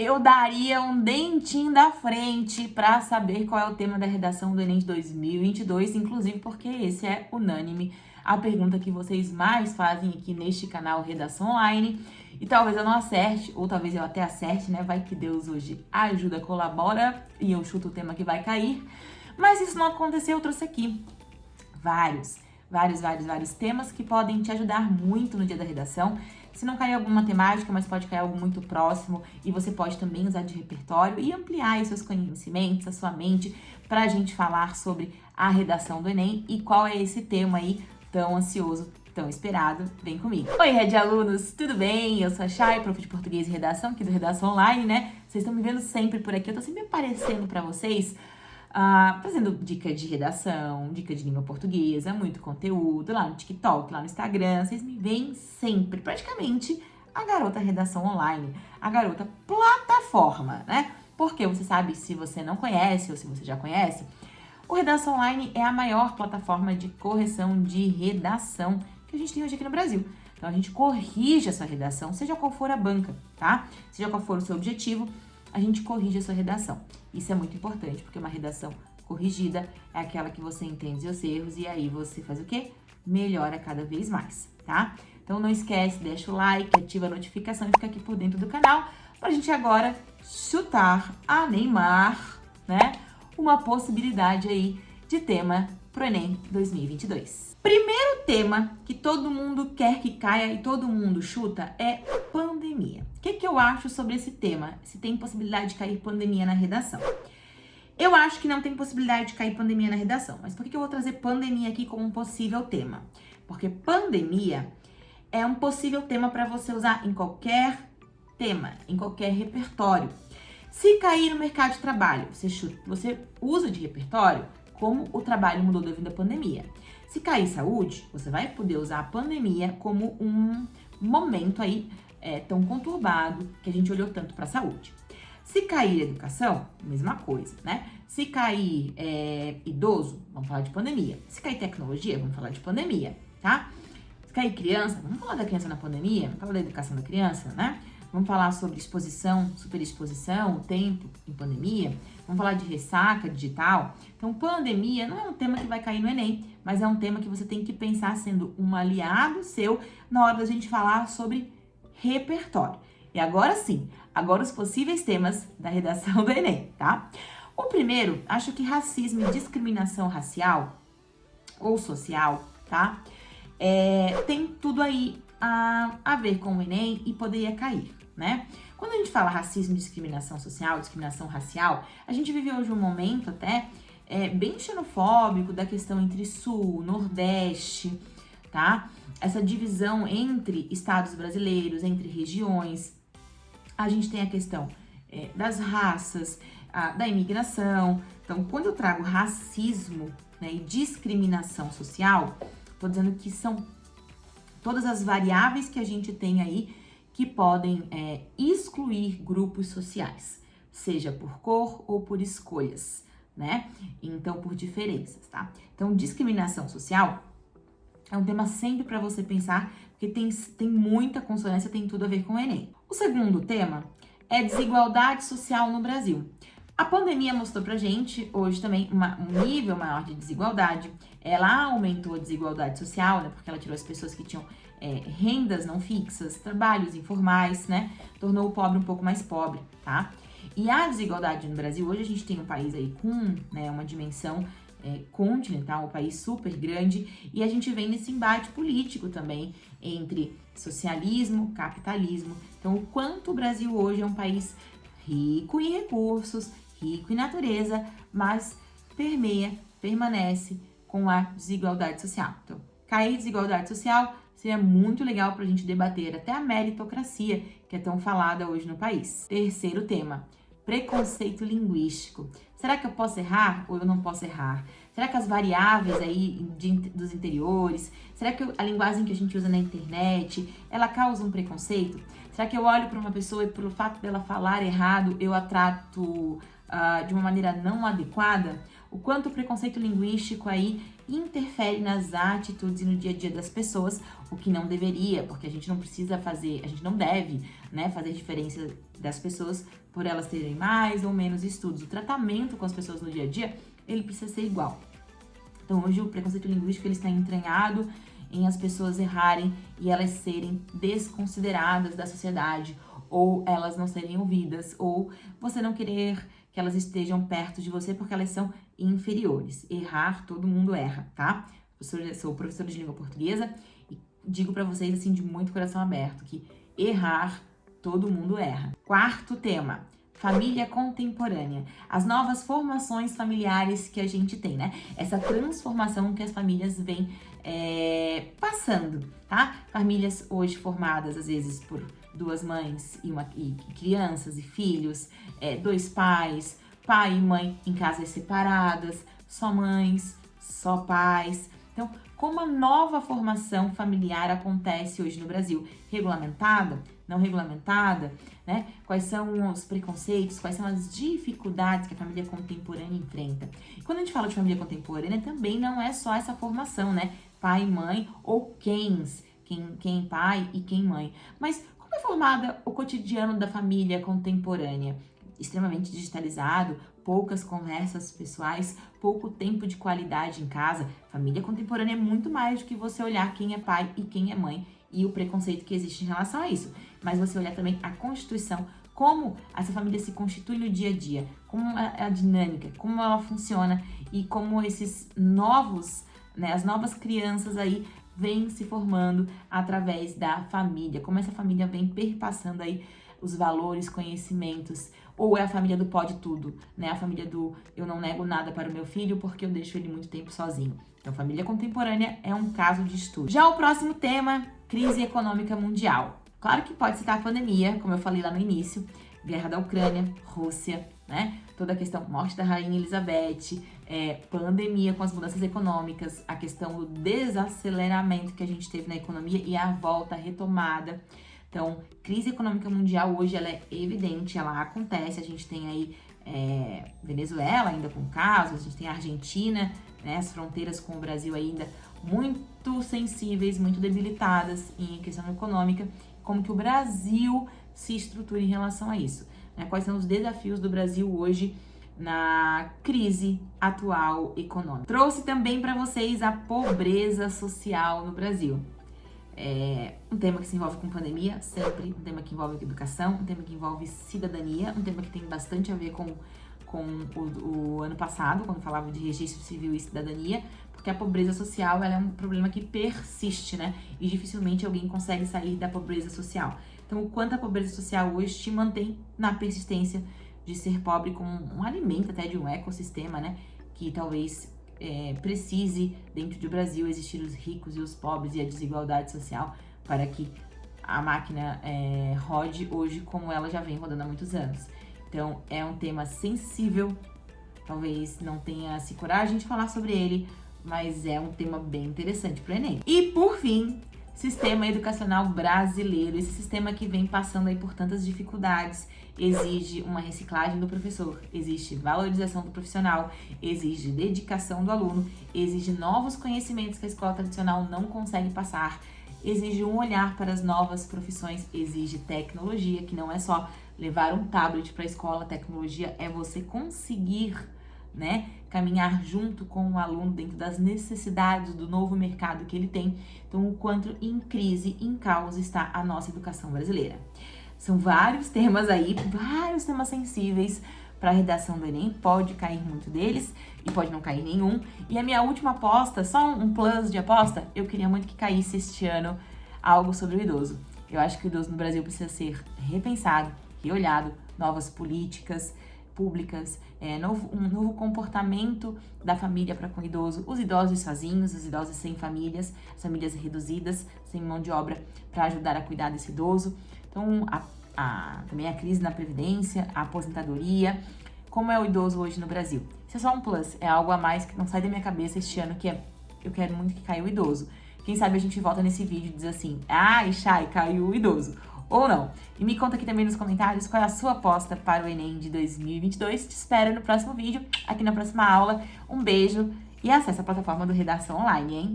eu daria um dentinho da frente para saber qual é o tema da redação do Enem de 2022, inclusive porque esse é unânime a pergunta que vocês mais fazem aqui neste canal Redação Online. E talvez eu não acerte, ou talvez eu até acerte, né? Vai que Deus hoje ajuda, colabora e eu chuto o tema que vai cair. Mas isso não aconteceu, eu trouxe aqui vários, vários, vários, vários temas que podem te ajudar muito no dia da redação. Se não cair alguma temática, mas pode cair algo muito próximo e você pode também usar de repertório e ampliar seus conhecimentos, a sua mente, para a gente falar sobre a redação do Enem e qual é esse tema aí tão ansioso, tão esperado. Vem comigo. Oi, Red Alunos, tudo bem? Eu sou a Chay, prof de português e redação aqui do Redação Online, né? Vocês estão me vendo sempre por aqui, eu tô sempre aparecendo para vocês Uh, fazendo dica de redação, dica de língua portuguesa, muito conteúdo lá no TikTok, lá no Instagram. Vocês me veem sempre, praticamente, a garota redação online, a garota plataforma, né? Porque você sabe, se você não conhece ou se você já conhece, o Redação Online é a maior plataforma de correção de redação que a gente tem hoje aqui no Brasil. Então, a gente corrige a sua redação, seja qual for a banca, tá? Seja qual for o seu objetivo, a gente corrige a sua redação. Isso é muito importante, porque uma redação corrigida é aquela que você entende os erros e aí você faz o quê? Melhora cada vez mais, tá? Então não esquece, deixa o like, ativa a notificação e fica aqui por dentro do canal pra gente agora chutar a Neymar, né? Uma possibilidade aí de tema pro Enem 2022. Primeiro tema que todo mundo quer que caia e todo mundo chuta é pandemia. O que, que eu acho sobre esse tema? Se tem possibilidade de cair pandemia na redação. Eu acho que não tem possibilidade de cair pandemia na redação, mas por que eu vou trazer pandemia aqui como um possível tema? Porque pandemia é um possível tema para você usar em qualquer tema, em qualquer repertório. Se cair no mercado de trabalho, você, chuta, você usa de repertório como o trabalho mudou devido à pandemia. Se cair saúde, você vai poder usar a pandemia como um momento aí é, tão conturbado que a gente olhou tanto para a saúde. Se cair educação, mesma coisa, né? Se cair é, idoso, vamos falar de pandemia. Se cair tecnologia, vamos falar de pandemia, tá? Se cair criança, vamos falar da criança na pandemia, vamos falar da educação da criança, né? Vamos falar sobre exposição, superexposição, tempo em pandemia. Vamos falar de ressaca digital. Então, pandemia não é um tema que vai cair no Enem, mas é um tema que você tem que pensar sendo um aliado seu na hora da gente falar sobre repertório. E agora sim, agora os possíveis temas da redação do Enem, tá? O primeiro, acho que racismo e discriminação racial ou social, tá? É, tem tudo aí a, a ver com o Enem e poderia cair, né? Quando a gente fala racismo discriminação social, discriminação racial, a gente vive hoje um momento até é, bem xenofóbico da questão entre Sul, Nordeste, tá? Essa divisão entre estados brasileiros, entre regiões, a gente tem a questão é, das raças, a, da imigração. Então, quando eu trago racismo né, e discriminação social, tô dizendo que são todas as variáveis que a gente tem aí que podem é, excluir grupos sociais, seja por cor ou por escolhas, né? Então, por diferenças, tá? Então, discriminação social é um tema sempre para você pensar, porque tem, tem muita consonância, tem tudo a ver com o Enem. O segundo tema é desigualdade social no Brasil. A pandemia mostrou pra gente hoje também uma, um nível maior de desigualdade. Ela aumentou a desigualdade social, né? Porque ela tirou as pessoas que tinham é, rendas não fixas, trabalhos informais, né? Tornou o pobre um pouco mais pobre, tá? E a desigualdade no Brasil, hoje a gente tem um país aí com né, uma dimensão é, continental, um país super grande, e a gente vem nesse embate político também entre socialismo, capitalismo. Então, o quanto o Brasil hoje é um país rico em recursos, rico em natureza, mas permeia, permanece com a desigualdade social. Então, cair desigualdade social seria muito legal para a gente debater até a meritocracia, que é tão falada hoje no país. Terceiro tema, preconceito linguístico. Será que eu posso errar ou eu não posso errar? Será que as variáveis aí de, dos interiores, será que a linguagem que a gente usa na internet, ela causa um preconceito? Será que eu olho para uma pessoa e pelo fato dela falar errado, eu a trato uh, de uma maneira não adequada? O quanto o preconceito linguístico aí interfere nas atitudes e no dia a dia das pessoas, o que não deveria, porque a gente não precisa fazer, a gente não deve, né, fazer diferença das pessoas por elas terem mais ou menos estudos. O tratamento com as pessoas no dia a dia, ele precisa ser igual. Então, hoje o preconceito linguístico ele está entranhado em as pessoas errarem e elas serem desconsideradas da sociedade, ou elas não serem ouvidas, ou você não querer que elas estejam perto de você porque elas são inferiores. Errar, todo mundo erra, tá? Eu sou professora de língua portuguesa e digo para vocês assim de muito coração aberto que errar, todo mundo erra. Quarto tema, família contemporânea. As novas formações familiares que a gente tem, né? Essa transformação que as famílias vêm é, passando, tá? Famílias hoje formadas, às vezes, por duas mães e, uma, e crianças e filhos, é, dois pais, pai e mãe em casas separadas, só mães, só pais. Então, como a nova formação familiar acontece hoje no Brasil? Regulamentada? Não regulamentada? Né? Quais são os preconceitos? Quais são as dificuldades que a família contemporânea enfrenta? E quando a gente fala de família contemporânea, também não é só essa formação, né? Pai, mãe ou quens, quem, quem pai e quem mãe. Mas formada o cotidiano da família contemporânea? Extremamente digitalizado, poucas conversas pessoais, pouco tempo de qualidade em casa. Família contemporânea é muito mais do que você olhar quem é pai e quem é mãe e o preconceito que existe em relação a isso. Mas você olhar também a Constituição, como essa família se constitui no dia a dia, como é a dinâmica, como ela funciona e como esses novos, né, as novas crianças aí vem se formando através da família, como essa família vem perpassando aí os valores, conhecimentos, ou é a família do pode tudo, né? A família do eu não nego nada para o meu filho porque eu deixo ele muito tempo sozinho. Então, família contemporânea é um caso de estudo. Já o próximo tema, crise econômica mundial. Claro que pode citar a pandemia, como eu falei lá no início, guerra da Ucrânia, Rússia, né? Toda a questão morte da rainha Elizabeth, é, pandemia com as mudanças econômicas, a questão do desaceleramento que a gente teve na economia e a volta, a retomada. Então, crise econômica mundial hoje ela é evidente, ela acontece. A gente tem aí é, Venezuela ainda com casos, a gente tem a Argentina, né, as fronteiras com o Brasil ainda muito sensíveis, muito debilitadas em questão econômica. Como que o Brasil se estrutura em relação a isso? Né? Quais são os desafios do Brasil hoje na crise atual econômica. Trouxe também para vocês a pobreza social no Brasil. É um tema que se envolve com pandemia, sempre, um tema que envolve educação, um tema que envolve cidadania, um tema que tem bastante a ver com, com o, o ano passado, quando falava de registro civil e cidadania, porque a pobreza social é um problema que persiste, né? E dificilmente alguém consegue sair da pobreza social. Então, o quanto a pobreza social hoje te mantém na persistência de ser pobre como um alimento até de um ecossistema, né? Que talvez é, precise, dentro do Brasil, existir os ricos e os pobres e a desigualdade social para que a máquina é, rode hoje como ela já vem rodando há muitos anos. Então, é um tema sensível, talvez não tenha-se coragem de falar sobre ele, mas é um tema bem interessante para o Enem. E, por fim, sistema educacional brasileiro, esse sistema que vem passando aí por tantas dificuldades, exige uma reciclagem do professor, existe valorização do profissional, exige dedicação do aluno, exige novos conhecimentos que a escola tradicional não consegue passar, exige um olhar para as novas profissões, exige tecnologia, que não é só levar um tablet para a escola, tecnologia é você conseguir né? Caminhar junto com o aluno dentro das necessidades do novo mercado que ele tem. Então, o quanto em crise, em caos está a nossa educação brasileira. São vários temas aí, vários temas sensíveis para a redação do Enem, pode cair muito deles e pode não cair nenhum. E a minha última aposta, só um plus de aposta, eu queria muito que caísse este ano algo sobre o idoso. Eu acho que o idoso no Brasil precisa ser repensado, reolhado, novas políticas, públicas, é, novo, um novo comportamento da família para com o idoso, os idosos sozinhos, os idosos sem famílias, as famílias reduzidas, sem mão de obra para ajudar a cuidar desse idoso. Então, a, a, também a crise na previdência, a aposentadoria, como é o idoso hoje no Brasil. Isso é só um plus, é algo a mais que não sai da minha cabeça este ano, que é, eu quero muito que caia o idoso. Quem sabe a gente volta nesse vídeo e diz assim, ah, Chay, caiu o idoso. Ou não. E me conta aqui também nos comentários qual é a sua aposta para o Enem de 2022. Te espero no próximo vídeo, aqui na próxima aula. Um beijo e acesse a plataforma do Redação Online, hein?